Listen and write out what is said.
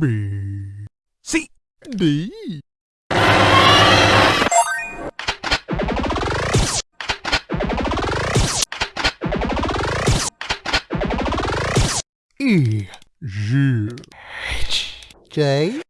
B. C. D. E. G. H. J.